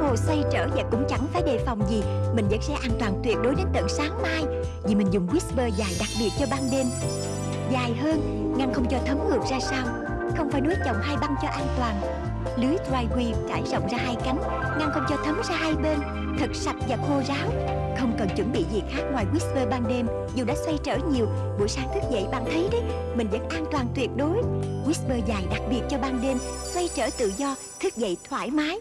hồ xoay trở và cũng chẳng phải đề phòng gì. Mình vẫn sẽ an toàn tuyệt đối đến tận sáng mai Vì mình dùng whisper dài đặc biệt cho ban đêm. Dài hơn, ngăn không cho thấm ngược ra sau Không phải nối chồng hai băng cho an toàn. Lưới dry weave trải rộng ra hai cánh Ngăn không cho thấm ra hai bên. Thật sạch và khô ráo. Không cần chuẩn bị gì khác ngoài whisper ban đêm Dù đã xoay trở nhiều Buổi sáng thức dậy bạn thấy đấy Mình vẫn an toàn tuyệt đối. Whisper dài đặc biệt cho ban đêm Xoay trở tự do Thức dậy thoải mái.